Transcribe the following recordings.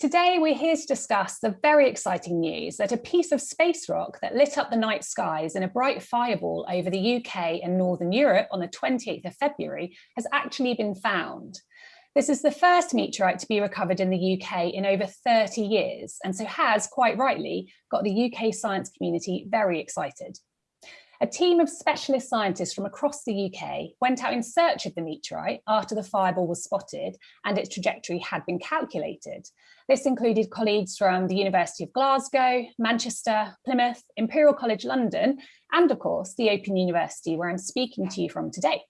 Today, we're here to discuss the very exciting news that a piece of space rock that lit up the night skies in a bright fireball over the UK and Northern Europe on the 28th of February has actually been found. This is the first meteorite to be recovered in the UK in over 30 years, and so has, quite rightly, got the UK science community very excited. A team of specialist scientists from across the UK went out in search of the meteorite after the fireball was spotted and its trajectory had been calculated. This included colleagues from the University of Glasgow, Manchester, Plymouth, Imperial College London, and of course the Open University where I'm speaking to you from today.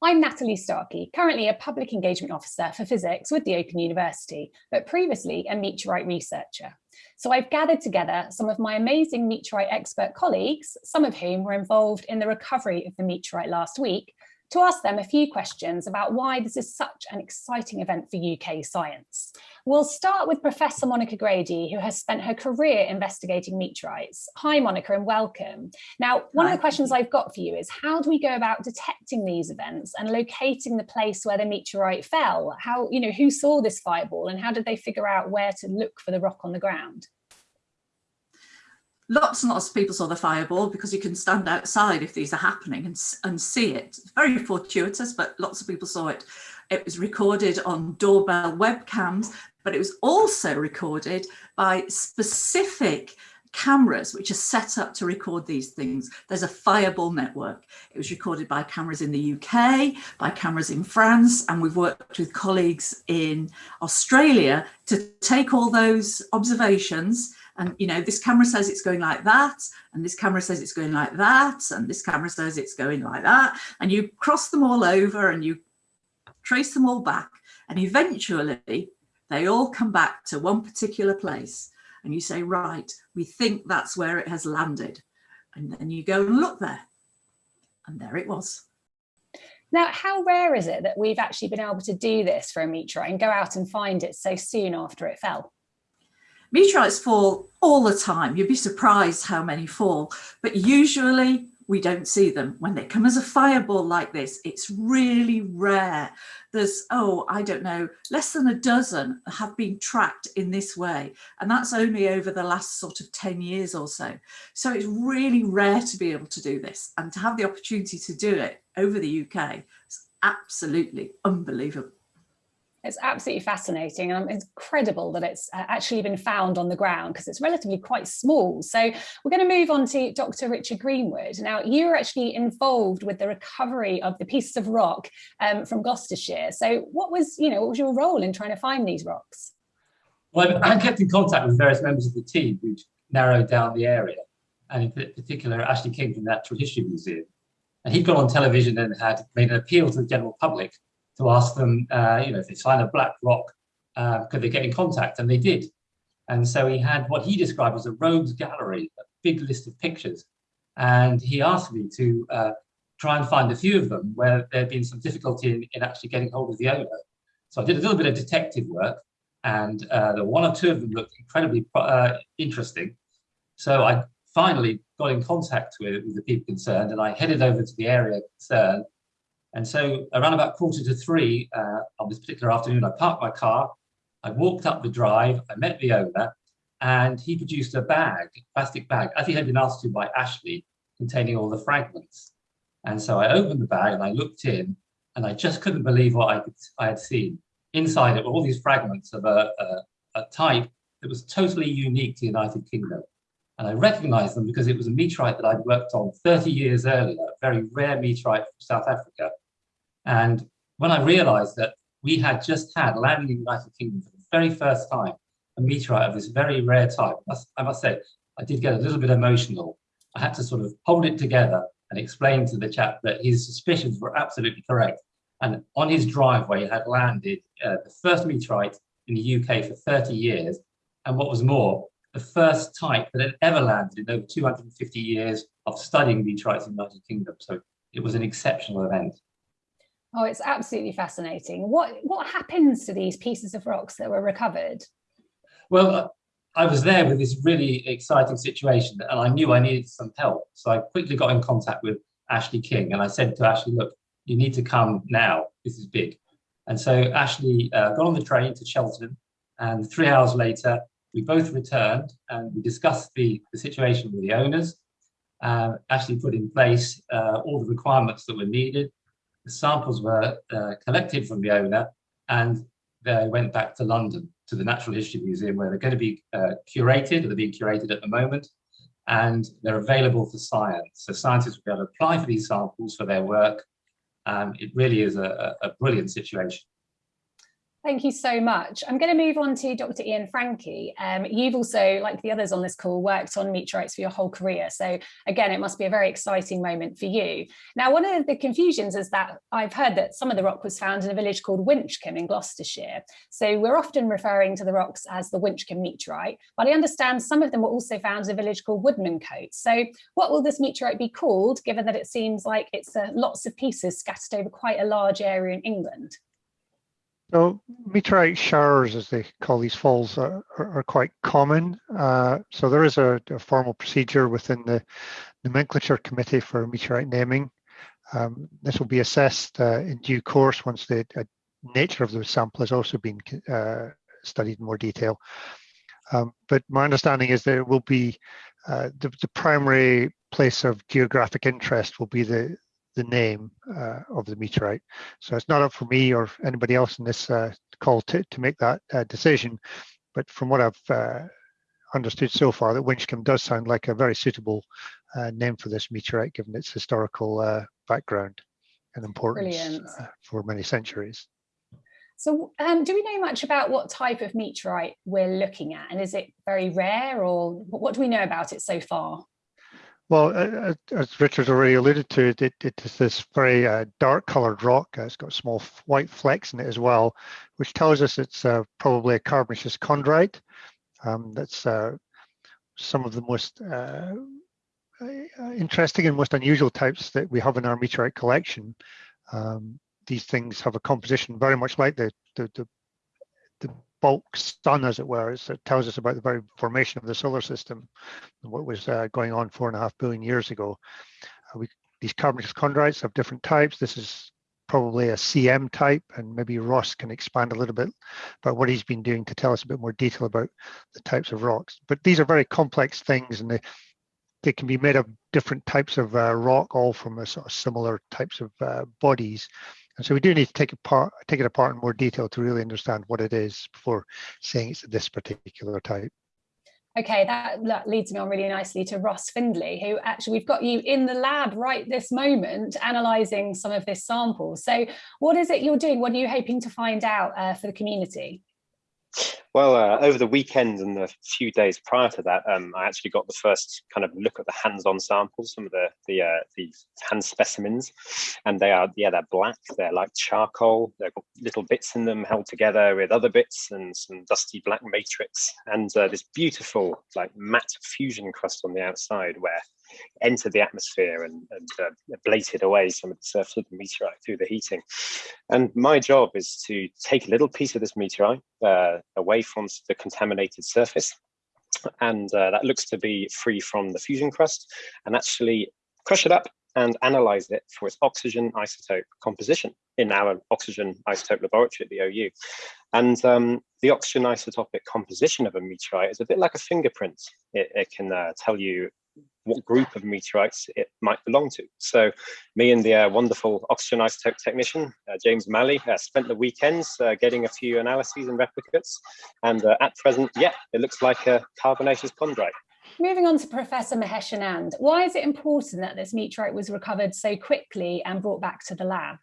I'm Natalie Starkey, currently a Public Engagement Officer for Physics with the Open University, but previously a meteorite researcher. So I've gathered together some of my amazing meteorite expert colleagues, some of whom were involved in the recovery of the meteorite last week, to ask them a few questions about why this is such an exciting event for UK science. We'll start with Professor Monica Grady, who has spent her career investigating meteorites. Hi, Monica, and welcome. Now, one Hi. of the questions I've got for you is how do we go about detecting these events and locating the place where the meteorite fell? How, you know, who saw this fireball and how did they figure out where to look for the rock on the ground? Lots and lots of people saw the fireball because you can stand outside if these are happening and, and see it. Very fortuitous, but lots of people saw it. It was recorded on doorbell webcams, but it was also recorded by specific cameras which are set up to record these things. There's a fireball network. It was recorded by cameras in the UK, by cameras in France, and we've worked with colleagues in Australia to take all those observations and you know this camera says it's going like that and this camera says it's going like that and this camera says it's going like that. And you cross them all over and you trace them all back and eventually they all come back to one particular place and you say right we think that's where it has landed. And then you go and look there and there it was. Now, how rare is it that we've actually been able to do this for a meteorite and go out and find it so soon after it fell? Meteorites fall all the time. You'd be surprised how many fall, but usually we don't see them. When they come as a fireball like this, it's really rare. There's, oh, I don't know, less than a dozen have been tracked in this way. And that's only over the last sort of 10 years or so. So it's really rare to be able to do this and to have the opportunity to do it over the UK is absolutely unbelievable. It's absolutely fascinating and it's incredible that it's uh, actually been found on the ground because it's relatively quite small. So we're going to move on to Dr. Richard Greenwood. Now, you were actually involved with the recovery of the pieces of rock um, from Gloucestershire. So what was, you know, what was your role in trying to find these rocks? Well, I kept in contact with various members of the team who narrowed down the area, and in particular, Ashley King from the Natural History Museum. And he'd gone on television and had made an appeal to the general public to ask them, uh, you know, if they find a black rock, uh, could they get in contact? And they did. And so he had what he described as a rogues gallery, a big list of pictures. And he asked me to uh, try and find a few of them where there had been some difficulty in, in, actually getting hold of the owner. So I did a little bit of detective work and uh, the one or two of them looked incredibly uh, interesting. So I finally got in contact with, with the people concerned and I headed over to the area concerned and so around about quarter to three uh, on this particular afternoon, I parked my car, I walked up the drive, I met the owner, and he produced a bag, plastic bag, as he had been asked to by Ashley, containing all the fragments. And so I opened the bag and I looked in, and I just couldn't believe what I, could, I had seen. Inside it were all these fragments of a, a, a type that was totally unique to the United Kingdom. And I recognized them because it was a meteorite that I'd worked on 30 years earlier, a very rare meteorite from South Africa. And when I realized that we had just had landing in the United Kingdom for the very first time, a meteorite of this very rare type, I must say, I did get a little bit emotional. I had to sort of hold it together and explain to the chap that his suspicions were absolutely correct. And on his driveway had landed uh, the first meteorite in the UK for 30 years. And what was more, the first type that had ever landed in over 250 years of studying meteorites in the United Kingdom. So it was an exceptional event. Oh, it's absolutely fascinating. What, what happens to these pieces of rocks that were recovered? Well, uh, I was there with this really exciting situation and I knew I needed some help. So I quickly got in contact with Ashley King and I said to Ashley, look, you need to come now. This is big. And so Ashley uh, got on the train to Cheltenham And three hours later, we both returned and we discussed the, the situation with the owners, uh, actually put in place uh, all the requirements that were needed. The samples were uh, collected from the owner and they went back to London to the Natural History Museum where they're going to be uh, curated, or they're being curated at the moment, and they're available for science. So scientists will be able to apply for these samples for their work. Um, it really is a, a brilliant situation. Thank you so much. I'm going to move on to Dr. Ian Franchi. Um, you've also, like the others on this call, worked on meteorites for your whole career. So again, it must be a very exciting moment for you. Now, one of the confusions is that I've heard that some of the rock was found in a village called Winchcombe in Gloucestershire. So we're often referring to the rocks as the Winchcombe meteorite, but I understand some of them were also found in a village called Woodmancote. So what will this meteorite be called, given that it seems like it's uh, lots of pieces scattered over quite a large area in England? So meteorite showers, as they call these falls, are, are, quite common. Uh, so there is a, a, formal procedure within the nomenclature committee for meteorite naming. Um, this will be assessed uh, in due course once the uh, nature of the sample has also been uh, studied in more detail. Um, but my understanding is that it will be uh, the, the primary place of geographic interest will be the, the name uh, of the meteorite. So it's not up for me or anybody else in this uh, call to, to make that uh, decision. But from what I've uh, understood so far, that Winchcombe does sound like a very suitable uh, name for this meteorite, given its historical uh, background and importance for many centuries. So um, do we know much about what type of meteorite we're looking at? And is it very rare or what do we know about it so far? Well, uh, as Richard already alluded to, it, it is this very uh, dark colored rock. Uh, it's got small white flecks in it as well, which tells us it's uh, probably a carbonaceous chondrite. Um, that's uh, some of the most uh, interesting and most unusual types that we have in our meteorite collection. Um, these things have a composition very much like the, the, the bulk sun, as it were. It's, it tells us about the very formation of the solar system and what was uh, going on four and a half billion years ago. Uh, we, these carbonaceous chondrites have different types. This is probably a CM type, and maybe Ross can expand a little bit about what he's been doing to tell us a bit more detail about the types of rocks. But these are very complex things, and they they can be made of different types of uh, rock, all from a sort of similar types of uh, bodies. And so we do need to take, apart, take it apart in more detail to really understand what it is before saying it's this particular type. Okay, that, leads me on really nicely to Ross Findlay, who actually we've got you in the lab right this moment, analysing some of this sample. So what is it you're doing? What are you hoping to find out uh, for the community? Well, uh, over the weekend and the few days prior to that, um, I actually got the first kind of look at the hands-on samples, some of the the uh, the hand specimens, and they are yeah they're black, they're like charcoal, they've got little bits in them held together with other bits and some dusty black matrix, and uh, this beautiful like matte fusion crust on the outside where entered the atmosphere and, and uh, ablated away some of the surface of the meteorite through the heating. And my job is to take a little piece of this meteorite uh, away from the contaminated surface and uh, that looks to be free from the fusion crust and actually crush it up and analyze it for its oxygen isotope composition in our oxygen isotope laboratory at the OU. And um, the oxygen isotopic composition of a meteorite is a bit like a fingerprint. It, it can uh, tell you what group of meteorites it might belong to. So me and the uh, wonderful oxygen isotope technician, uh, James Malley, uh, spent the weekends uh, getting a few analyses and replicates. And uh, at present, yeah, it looks like a carbonaceous chondrite. Moving on to Professor Mahesh Anand, why is it important that this meteorite was recovered so quickly and brought back to the lab?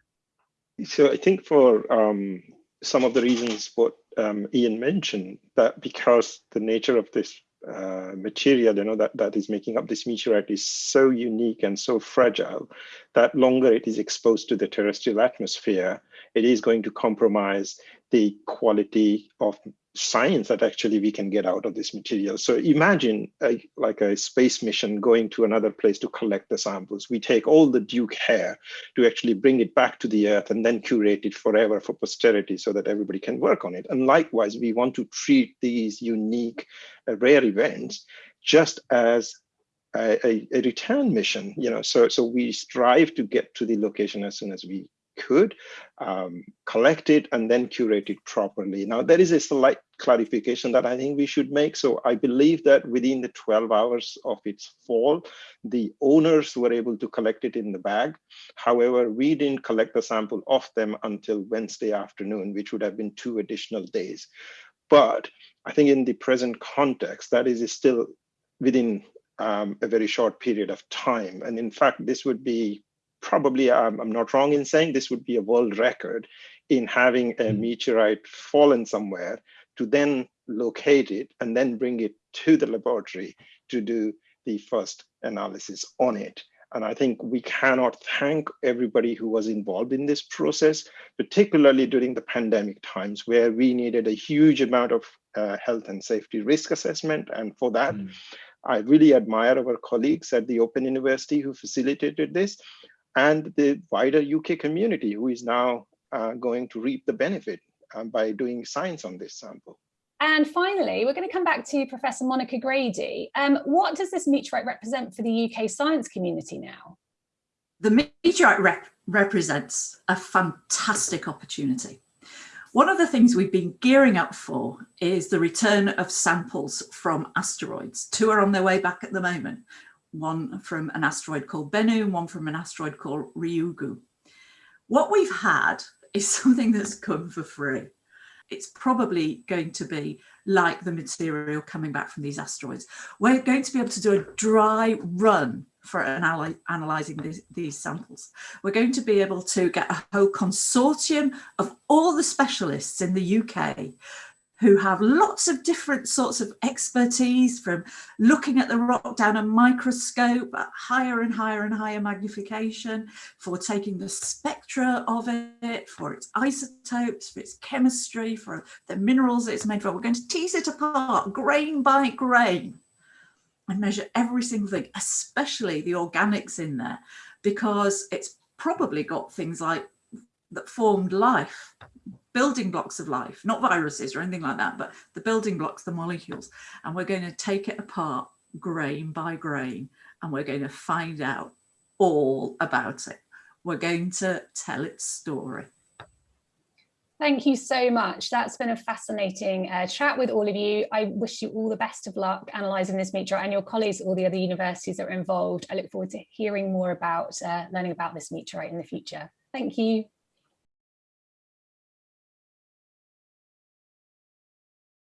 So I think for um, some of the reasons what um, Ian mentioned, that because the nature of this uh, material you know that that is making up this meteorite is so unique and so fragile that longer it is exposed to the terrestrial atmosphere it is going to compromise the quality of science that actually we can get out of this material. So imagine a, like a space mission going to another place to collect the samples. We take all the Duke hair to actually bring it back to the earth and then curate it forever for posterity so that everybody can work on it. And likewise, we want to treat these unique uh, rare events just as a, a, a return mission, you know, so, so we strive to get to the location as soon as we could, um, collect it and then curate it properly. Now, there is a slight clarification that I think we should make. So I believe that within the 12 hours of its fall, the owners were able to collect it in the bag. However, we didn't collect the sample of them until Wednesday afternoon, which would have been two additional days. But I think in the present context, that is still within um, a very short period of time. And in fact, this would be probably, um, I'm not wrong in saying this would be a world record in having a mm-hmm. meteorite fallen somewhere to then locate it and then bring it to the laboratory to do the first analysis on it. And I think we cannot thank everybody who was involved in this process, particularly during the pandemic times where we needed a huge amount of uh, health and safety risk assessment. And for that, mm. I really admire our colleagues at the Open University who facilitated this and the wider UK community who is now uh, going to reap the benefit um, by doing science on this sample. And finally, we're going to come back to Professor Monica Grady. Um, what does this meteorite represent for the UK science community now? The meteorite rep represents a fantastic opportunity. One of the things we've been gearing up for is the return of samples from asteroids. Two are on their way back at the moment, one from an asteroid called Bennu and one from an asteroid called Ryugu. What we've had is something that's come for free it's probably going to be like the material coming back from these asteroids. We're going to be able to do a dry run for anal analysing these, these samples. We're going to be able to get a whole consortium of all the specialists in the UK who have lots of different sorts of expertise from looking at the rock down a microscope at higher and higher and higher magnification, for taking the spectra of it, for its isotopes, for its chemistry, for the minerals it's made from. We're going to tease it apart grain by grain and measure every single thing, especially the organics in there, because it's probably got things like that formed life building blocks of life, not viruses or anything like that, but the building blocks, the molecules. And we're going to take it apart grain by grain, and we're going to find out all about it. We're going to tell its story. Thank you so much. That's been a fascinating uh, chat with all of you. I wish you all the best of luck analysing this meteorite and your colleagues at all the other universities that are involved. I look forward to hearing more about uh, learning about this meteorite in the future. Thank you.